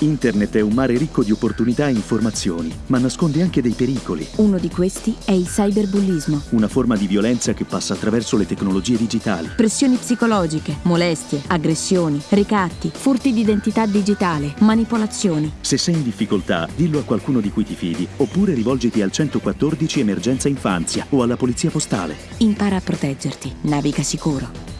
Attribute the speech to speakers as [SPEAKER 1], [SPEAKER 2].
[SPEAKER 1] Internet è un mare ricco di opportunità e informazioni, ma nasconde anche dei pericoli.
[SPEAKER 2] Uno di questi è il cyberbullismo.
[SPEAKER 1] Una forma di violenza che passa attraverso le tecnologie digitali.
[SPEAKER 2] Pressioni psicologiche, molestie, aggressioni, ricatti, furti di identità digitale, manipolazioni.
[SPEAKER 1] Se sei in difficoltà, dillo a qualcuno di cui ti fidi, oppure rivolgiti al 114 Emergenza Infanzia o alla Polizia Postale.
[SPEAKER 2] Impara a proteggerti, naviga sicuro.